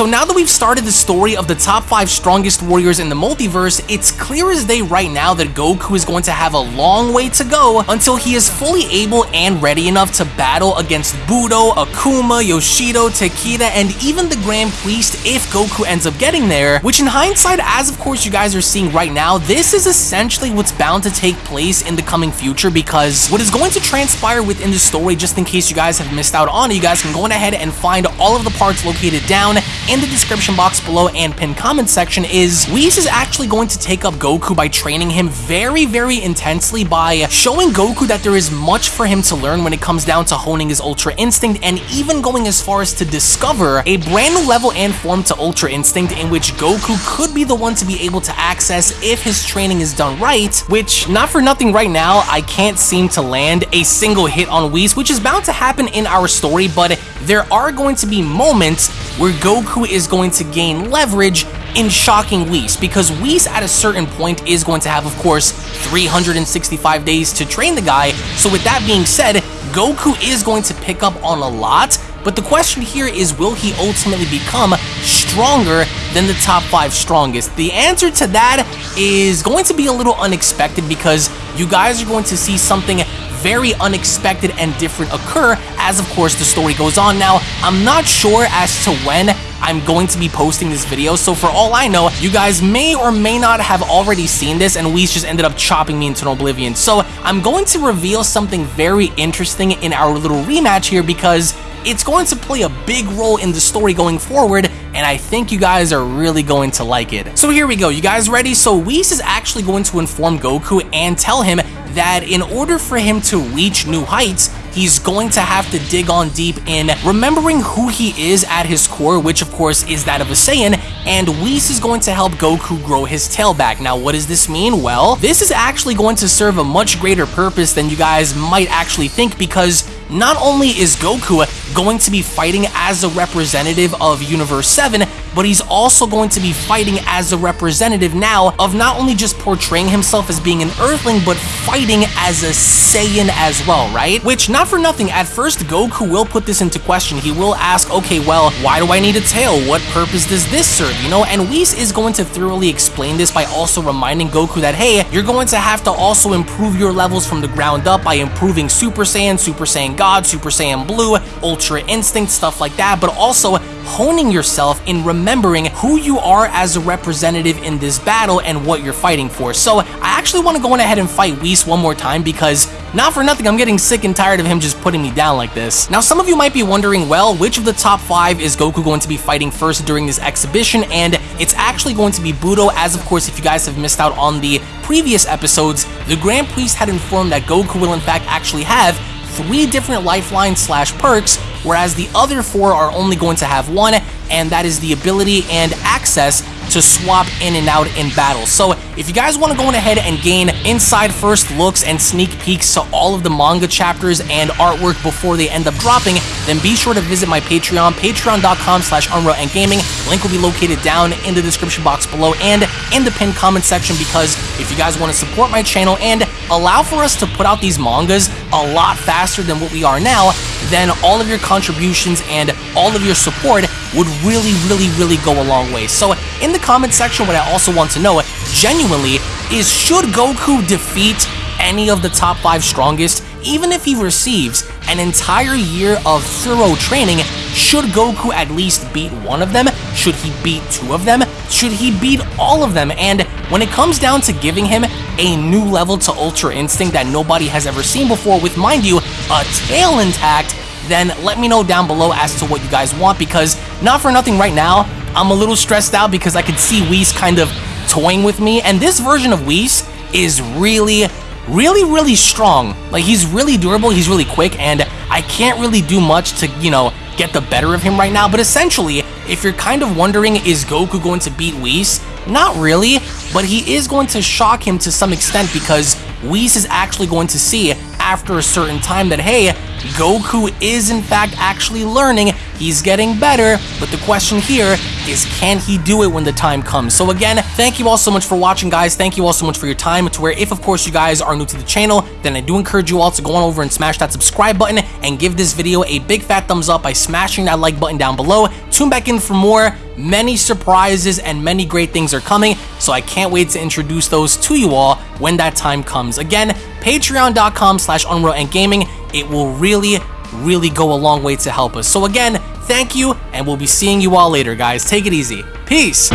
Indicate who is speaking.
Speaker 1: So now that we've started the story of the top 5 strongest warriors in the multiverse, it's clear as day right now that Goku is going to have a long way to go until he is fully able and ready enough to battle against Budo, Akuma, Yoshido, Takeda, and even the Grand Priest if Goku ends up getting there, which in hindsight, as of course you guys are seeing right now, this is essentially what's bound to take place in the coming future because what is going to transpire within the story, just in case you guys have missed out on it, you guys can go ahead and find all of the parts located down in the description box below and pinned comment section is Whis is actually going to take up Goku by training him very, very intensely by showing Goku that there is much for him to learn when it comes down to honing his Ultra Instinct and even going as far as to discover a brand new level and form to Ultra Instinct in which Goku could be the one to be able to access if his training is done right, which not for nothing right now, I can't seem to land a single hit on Whis, which is bound to happen in our story, but there are going to be moments where Goku is going to gain leverage in shocking Whis, because Whis at a certain point is going to have, of course, 365 days to train the guy, so with that being said, Goku is going to pick up on a lot, but the question here is will he ultimately become stronger than the top 5 strongest? The answer to that is going to be a little unexpected because you guys are going to see something very unexpected and different occur as of course the story goes on. Now, I'm not sure as to when I'm going to be posting this video, so for all I know, you guys may or may not have already seen this and Whis just ended up chopping me into oblivion. So I'm going to reveal something very interesting in our little rematch here because it's going to play a big role in the story going forward, and I think you guys are really going to like it. So here we go, you guys ready? So Whis is actually going to inform Goku and tell him that in order for him to reach new heights, he's going to have to dig on deep in remembering who he is at his core, which of course is that of a Saiyan, and Whis is going to help Goku grow his tail back. Now, what does this mean? Well, this is actually going to serve a much greater purpose than you guys might actually think because not only is Goku going to be fighting as a representative of Universe 7, but he's also going to be fighting as a representative now of not only just portraying himself as being an Earthling, but fighting as a Saiyan as well, right? Which, not for nothing, at first Goku will put this into question. He will ask, okay, well, why do I need a tail? What purpose does this serve, you know? And Whis is going to thoroughly explain this by also reminding Goku that, hey, you're going to have to also improve your levels from the ground up by improving Super Saiyan, Super Saiyan God, Super Saiyan Blue, Ultra Instinct, stuff like that, but also honing yourself in remembering who you are as a representative in this battle and what you're fighting for. So I actually want to go in ahead and fight Whis one more time because not for nothing, I'm getting sick and tired of him just putting me down like this. Now, some of you might be wondering, well, which of the top five is Goku going to be fighting first during this exhibition? And it's actually going to be Budo, as of course, if you guys have missed out on the previous episodes, the Grand Priest had informed that Goku will in fact actually have three different lifeline slash perks, whereas the other four are only going to have one, and that is the ability and access to swap in and out in battle. So if you guys want to go ahead and gain inside first looks and sneak peeks to all of the manga chapters and artwork before they end up dropping, then be sure to visit my Patreon, patreon.com slash Gaming. Link will be located down in the description box below and in the pinned comment section because if you guys want to support my channel and allow for us to put out these mangas a lot faster than what we are now, then all of your contributions and all of your support would really, really, really go a long way. So in the comment section, what I also want to know genuinely is should Goku defeat any of the top 5 strongest, even if he receives an entire year of thorough training, should Goku at least beat one of them? Should he beat two of them? Should he beat all of them? And when it comes down to giving him a new level to Ultra Instinct that nobody has ever seen before with, mind you, a tail intact, then let me know down below as to what you guys want because not for nothing right now, I'm a little stressed out because I could see Whis kind of toying with me and this version of Whis is really, really, really strong. Like he's really durable, he's really quick and I can't really do much to, you know, get the better of him right now, but essentially, if you're kind of wondering, is Goku going to beat Whis? Not really, but he is going to shock him to some extent because Whis is actually going to see after a certain time that, hey, Goku is in fact actually learning, he's getting better, but the question here is can he do it when the time comes? So again, thank you all so much for watching, guys. Thank you all so much for your time. To where if, of course, you guys are new to the channel, then I do encourage you all to go on over and smash that subscribe button and give this video a big fat thumbs up by smashing that like button down below. Tune back in for more. Many surprises and many great things are coming, so I can't wait to introduce those to you all when that time comes. Again, patreon.com slash Unreal Enigma. It will really, really go a long way to help us. So again, thank you, and we'll be seeing you all later, guys. Take it easy. Peace.